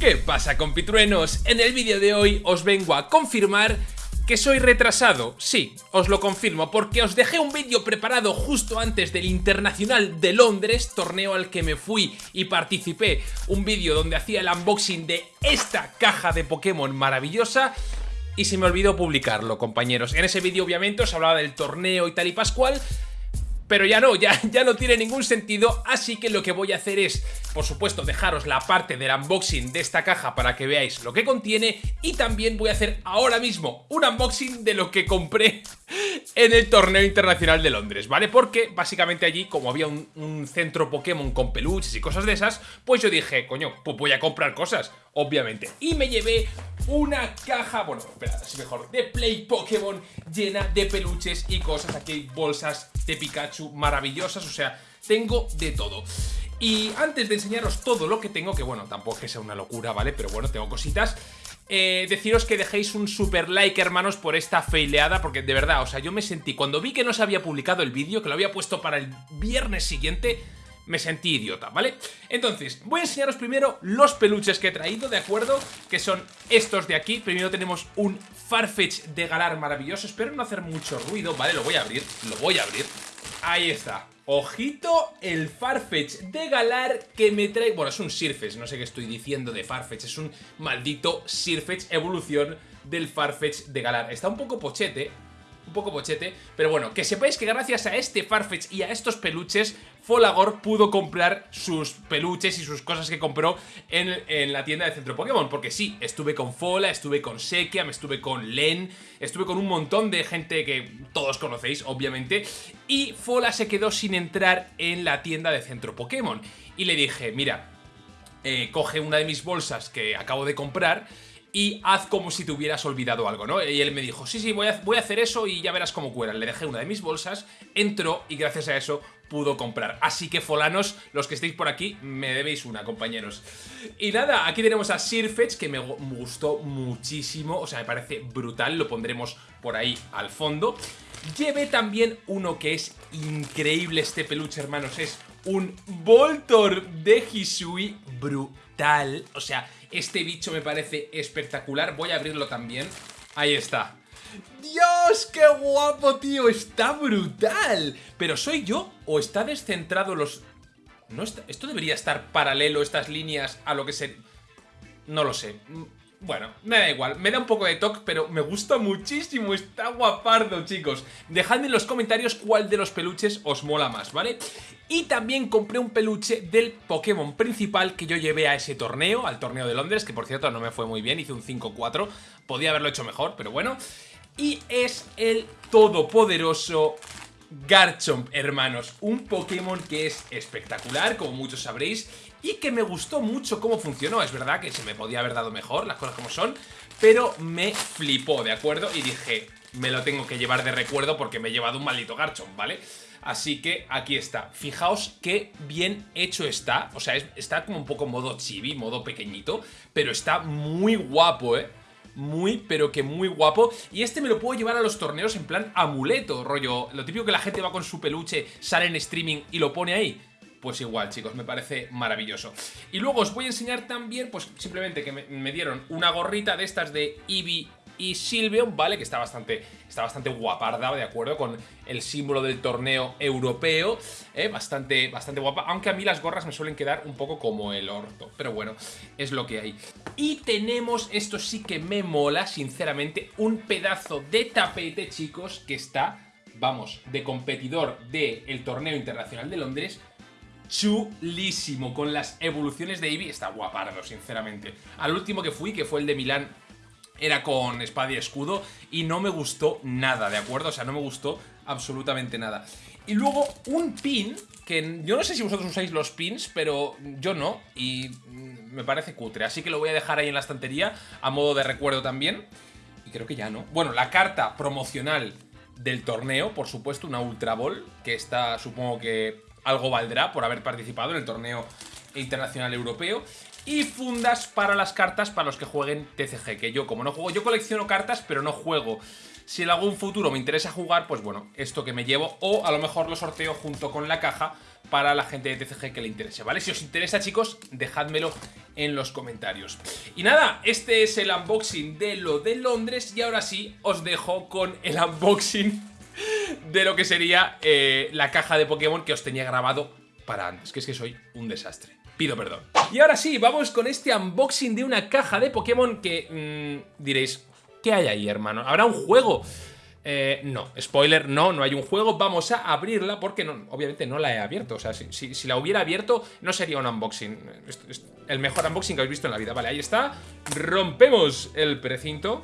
¿Qué pasa compitruenos? En el vídeo de hoy os vengo a confirmar que soy retrasado, sí, os lo confirmo, porque os dejé un vídeo preparado justo antes del Internacional de Londres, torneo al que me fui y participé, un vídeo donde hacía el unboxing de esta caja de Pokémon maravillosa, y se me olvidó publicarlo, compañeros. En ese vídeo obviamente os hablaba del torneo y tal y pascual, pero ya no, ya, ya no tiene ningún sentido, así que lo que voy a hacer es, por supuesto, dejaros la parte del unboxing de esta caja para que veáis lo que contiene y también voy a hacer ahora mismo un unboxing de lo que compré en el torneo internacional de Londres, ¿vale? Porque básicamente allí, como había un, centro Pokémon con peluches y cosas de esas, pues yo dije, coño, pues voy a comprar cosas, obviamente. Y me llevé una caja, bueno, espera, así mejor, de Play Pokémon llena de peluches y cosas. Aquí hay bolsas de Pikachu maravillosas, o sea, tengo de todo. Y antes de enseñaros todo lo que tengo, que bueno, tampoco es que sea una locura, ¿vale? Pero bueno, tengo cositas. Eh, deciros que dejéis un super like, hermanos, por esta feileada, porque de verdad, o sea, yo me sentí, cuando vi que no se había publicado el vídeo, que lo había puesto para el viernes siguiente, me sentí idiota, ¿vale? Entonces, voy a enseñaros primero los peluches que he traído, ¿de acuerdo? Que son estos de aquí. Primero tenemos un Farfetch de Galar maravilloso. Espero no hacer mucho ruido, ¿vale? Lo voy a abrir, lo voy a abrir. Ahí está. Ojito el Farfetch de Galar que me trae... Bueno, es un Sirfetch, no sé qué estoy diciendo de Farfetch. Es un maldito Sirfetch evolución del Farfetch de Galar. Está un poco pochete, un poco pochete, pero bueno, que sepáis que gracias a este Farfetch y a estos peluches, Folagor pudo comprar sus peluches y sus cosas que compró en, la tienda de Centro Pokémon, porque sí, estuve con Fola, estuve con Sekia, me estuve con Len, estuve con un montón de gente que todos conocéis, obviamente, y Fola se quedó sin entrar en la tienda de Centro Pokémon, y le dije, mira, eh, coge una de mis bolsas que acabo de comprar y haz como si te hubieras olvidado algo, ¿no? Y él me dijo, sí, sí, voy a, voy a hacer eso y ya verás cómo cuelan. Le dejé una de mis bolsas, entró y gracias a eso pudo comprar. Así que folanos, los que estéis por aquí, me debéis una, compañeros. Y nada, aquí tenemos a Sirfetch, que me gustó muchísimo, o sea, me parece brutal, lo pondremos por ahí al fondo. Llevé también uno que es increíble este peluche, hermanos, es un Voltor de Hisui brutal, o sea, este bicho me parece espectacular. Voy a abrirlo también. Ahí está. ¡Dios, qué guapo, tío! ¡Está brutal! ¿Pero soy yo o está descentrado los...? No. Esto debería estar paralelo, estas líneas, a lo que se... No lo sé. Bueno, me da igual, me da un poco de toque, pero me gusta muchísimo, está guapardo, chicos. Dejadme en los comentarios cuál de los peluches os mola más, ¿vale? Y también compré un peluche del Pokémon principal que yo llevé a ese torneo, al torneo de Londres, que por cierto no me fue muy bien, hice un 5-4, podía haberlo hecho mejor, pero bueno. Y es el todopoderoso Garchomp, hermanos, un Pokémon que es espectacular, como muchos sabréis, y que me gustó mucho cómo funcionó. Es verdad que se me podía haber dado mejor, las cosas como son, pero me flipó, ¿de acuerdo? Y dije, me lo tengo que llevar de recuerdo porque me he llevado un maldito Garchomp, ¿vale? Así que aquí está. Fijaos qué bien hecho está. O sea, está como un poco modo chibi, modo pequeñito, pero está muy guapo, ¿eh? Muy, pero que muy guapo. Y este me lo puedo llevar a los torneos en plan amuleto, rollo. Lo típico que la gente va con su peluche, sale en streaming y lo pone ahí. Pues igual, chicos, me parece maravilloso. Y luego os voy a enseñar también, pues simplemente que me, dieron una gorrita de estas de Eevee y Silveon, ¿vale? Que está bastante, está bastante guaparda, ¿de acuerdo? Con el símbolo del torneo europeo, ¿eh? Bastante, bastante guapa, aunque a mí las gorras me suelen quedar un poco como el orto, pero bueno, es lo que hay. Y tenemos, esto sí que me mola, sinceramente, un pedazo de tapete, chicos, que está, vamos, de competidor del torneo internacional de Londres, chulísimo, con las evoluciones de Eevee, está guapardo, sinceramente. Al último que fui, que fue el de Milán, era con espada y escudo, y no me gustó nada, ¿de acuerdo? O sea, no me gustó absolutamente nada. Y luego un pin, que yo no sé si vosotros usáis los pins, pero yo no, y me parece cutre, así que lo voy a dejar ahí en la estantería, a modo de recuerdo también, y creo que ya no. Bueno, la carta promocional del torneo, por supuesto, una Ultra Ball, que está, supongo que algo valdrá por haber participado en el torneo internacional europeo. Y fundas para las cartas para los que jueguen TCG, que yo como no juego, yo colecciono cartas pero no juego. Si en algún futuro me interesa jugar, pues bueno, esto que me llevo, o a lo mejor lo sorteo junto con la caja para la gente de TCG que le interese, ¿vale? Si os interesa, chicos, dejádmelo en los comentarios. Y nada, este es el unboxing de lo de Londres y ahora sí os dejo con el unboxing de lo que sería eh, la caja de Pokémon que os tenía grabado para antes, que es que soy un desastre. Pido perdón. Y ahora sí, vamos con este unboxing de una caja de Pokémon que mm, diréis, ¿qué hay ahí, hermano? ¿Habrá un juego? Eh, no, spoiler, no, no hay un juego. Vamos a abrirla porque no, obviamente no la he abierto. O sea, si, la hubiera abierto, no sería un unboxing. El mejor unboxing que habéis visto en la vida. Vale, ahí está. Rompemos el precinto.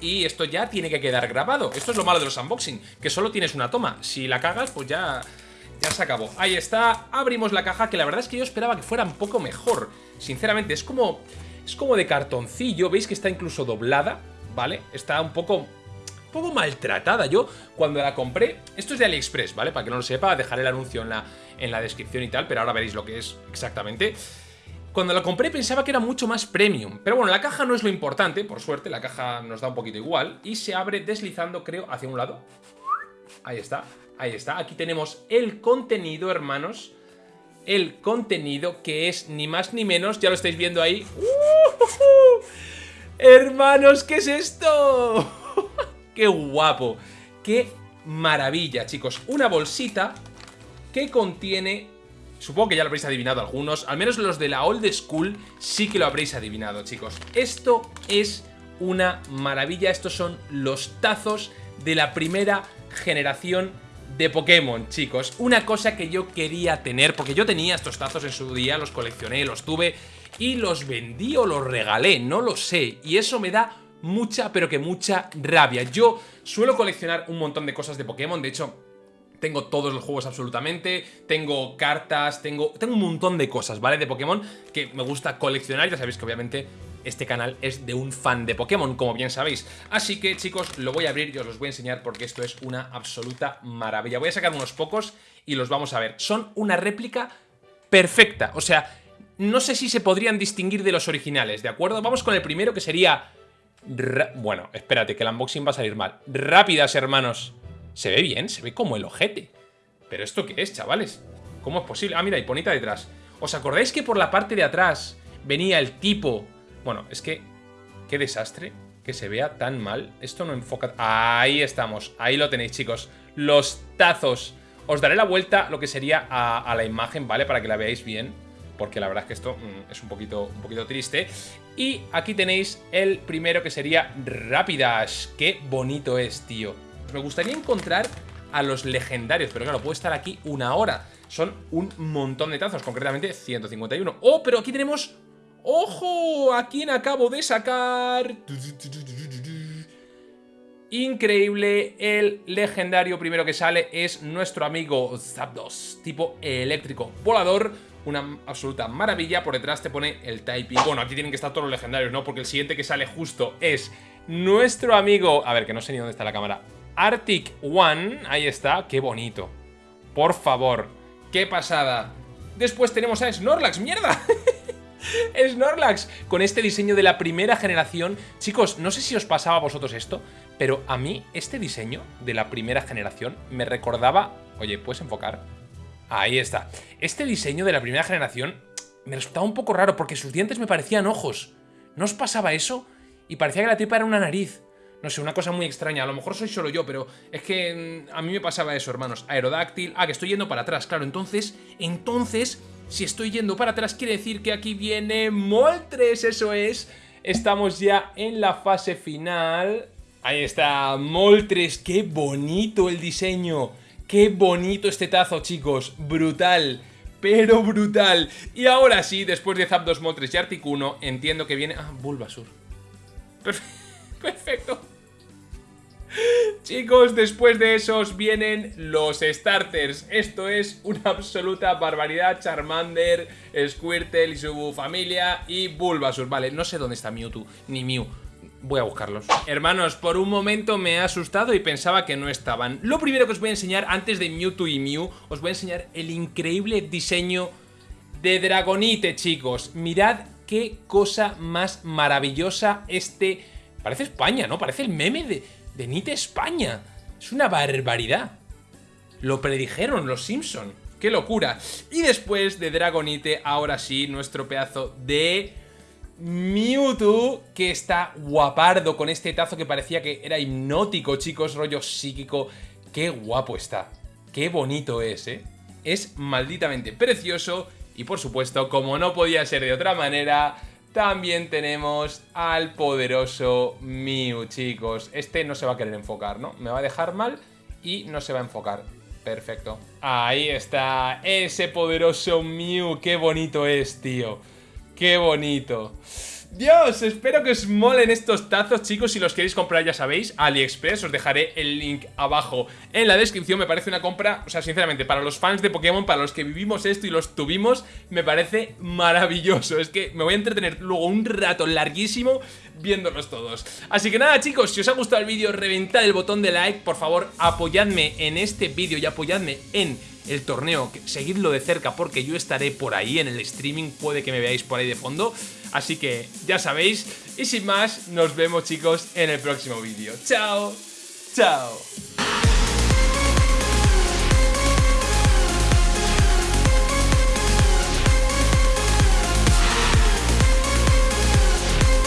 Y esto ya tiene que quedar grabado. Esto es lo malo de los unboxing, que solo tienes una toma. Si la cagas, pues ya, ya se acabó. Ahí está, abrimos la caja, que la verdad es que yo esperaba que fuera un poco mejor. Sinceramente, es como, es como de cartoncillo. ¿Veis que está incluso doblada? ¿Vale? Está un poco poco maltratada. Yo, cuando la compré, esto es de AliExpress, ¿vale? Para que no lo sepa, dejaré el anuncio en la, en la descripción y tal, pero ahora veréis lo que es exactamente. Cuando la compré pensaba que era mucho más premium, pero bueno, la caja no es lo importante, por suerte, la caja nos da un poquito igual, y se abre deslizando, creo, hacia un lado. Ahí está, ahí está. Aquí tenemos el contenido, hermanos. El contenido que es ni más ni menos, ya lo estáis viendo ahí. ¡Uh! Hermanos, ¿qué es esto? ¡Qué guapo! ¡Qué maravilla, chicos! Una bolsita que contiene... Supongo que ya lo habréis adivinado algunos, al menos los de la old school sí que lo habréis adivinado, chicos. Esto es una maravilla, estos son los tazos de la primera generación de Pokémon, chicos. Una cosa que yo quería tener, porque yo tenía estos tazos en su día, los coleccioné, los tuve y los vendí o los regalé, no lo sé. Y eso me da mucha, pero que mucha rabia. Yo suelo coleccionar un montón de cosas de Pokémon, de hecho... Tengo todos los juegos absolutamente, tengo cartas, tengo, tengo un montón de cosas, ¿vale? De Pokémon que me gusta coleccionar, ya sabéis que obviamente este canal es de un fan de Pokémon, como bien sabéis. Así que, chicos, lo voy a abrir y os los voy a enseñar porque esto es una absoluta maravilla. Voy a sacar unos pocos y los vamos a ver. Son una réplica perfecta, o sea, no sé si se podrían distinguir de los originales, ¿de acuerdo? Vamos con el primero que sería bueno, espérate, que el unboxing va a salir mal. Rápidas, hermanos. Se ve bien, se ve como el ojete. ¿Pero esto qué es, chavales? ¿Cómo es posible? Ah, mira, Ponita detrás. ¿Os acordáis que por la parte de atrás venía el tipo? Bueno, es que... Qué desastre que se vea tan mal. Esto no enfoca... Ahí estamos. Ahí lo tenéis, chicos. Los tazos. Os daré la vuelta lo que sería a, la imagen, ¿vale? Para que la veáis bien porque la verdad es que esto mm, es un poquito, un poquito triste. Y aquí tenéis el primero que sería Rapidash. ¡Qué bonito es, tío! Me gustaría encontrar a los legendarios, pero claro, puedo estar aquí una hora. Son un montón de tazos, concretamente 151. ¡Oh, pero aquí tenemos... ¡Ojo! ¿A quién acabo de sacar? Increíble, el legendario primero que sale es nuestro amigo Zapdos, tipo eléctrico volador una absoluta maravilla. Por detrás te pone el typing. Bueno, aquí tienen que estar todos los legendarios, ¿no? Porque el siguiente que sale justo es nuestro amigo... A ver, que no sé ni dónde está la cámara. Arctic One. Ahí está. Qué bonito. Por favor. Qué pasada. Después tenemos a Snorlax. ¡Mierda! Snorlax, con este diseño de la primera generación. Chicos, no sé si os pasaba a vosotros esto, pero a mí este diseño de la primera generación me recordaba... Oye, ¿puedes enfocar? Ahí está. Este diseño de la primera generación me resultaba un poco raro porque sus dientes me parecían ojos. ¿No os pasaba eso? Y parecía que la tripa era una nariz. No sé, una cosa muy extraña. A lo mejor soy solo yo, pero es que mm, a mí me pasaba eso, hermanos. Aerodáctil. Ah, que estoy yendo para atrás, claro. Entonces, entonces, si estoy yendo para atrás, quiere decir que aquí viene Moltres, eso es. Estamos ya en la fase final. Ahí está, Moltres. Qué bonito el diseño. Qué bonito este tazo, chicos. Brutal. Pero brutal. Y ahora sí, después de Zapdos, Moltres y Articuno, entiendo que viene... Ah, Bulbasur. Perfecto. Chicos, después de esos vienen los starters. Esto es una absoluta barbaridad. Charmander, Squirtle y su familia y Bulbasur. Vale, no sé dónde está Mewtwo, ni Mew. Voy a buscarlos. Hermanos, por un momento me he asustado y pensaba que no estaban. Lo primero que os voy a enseñar, antes de Mewtwo y Mew, os voy a enseñar el increíble diseño de Dragonite, chicos. Mirad qué cosa más maravillosa este... Parece España, ¿no? Parece el meme de, de Nite España. Es una barbaridad. Lo predijeron los Simpson. ¡Qué locura! Y después de Dragonite, ahora sí, nuestro pedazo de... Mewtwo, que está guapardo con este tazo que parecía que era hipnótico, chicos, rollo psíquico. Qué guapo está. Qué bonito es, ¿eh? Es malditamente precioso. Y por supuesto, como no podía ser de otra manera, también tenemos al poderoso Mew, chicos. Este no se va a querer enfocar, ¿no? Me va a dejar mal y no se va a enfocar. Perfecto. Ahí está, ese poderoso Mew. Qué bonito es, tío. Qué bonito. Dios, espero que os molen estos tazos, chicos. Si los queréis comprar, ya sabéis, AliExpress. Os dejaré el link abajo en la descripción. Me parece una compra, o sea, sinceramente, para los fans de Pokémon, para los que vivimos esto y los tuvimos, me parece maravilloso. Es que me voy a entretener luego un rato larguísimo viéndolos todos. Así que nada, chicos, si os ha gustado el vídeo, reventad el botón de like. Por favor, apoyadme en este vídeo y apoyadme en el torneo, seguidlo de cerca porque yo estaré por ahí en el streaming, puede que me veáis por ahí de fondo, así que ya sabéis, y sin más, nos vemos chicos en el próximo vídeo. ¡Chao! ¡Chao!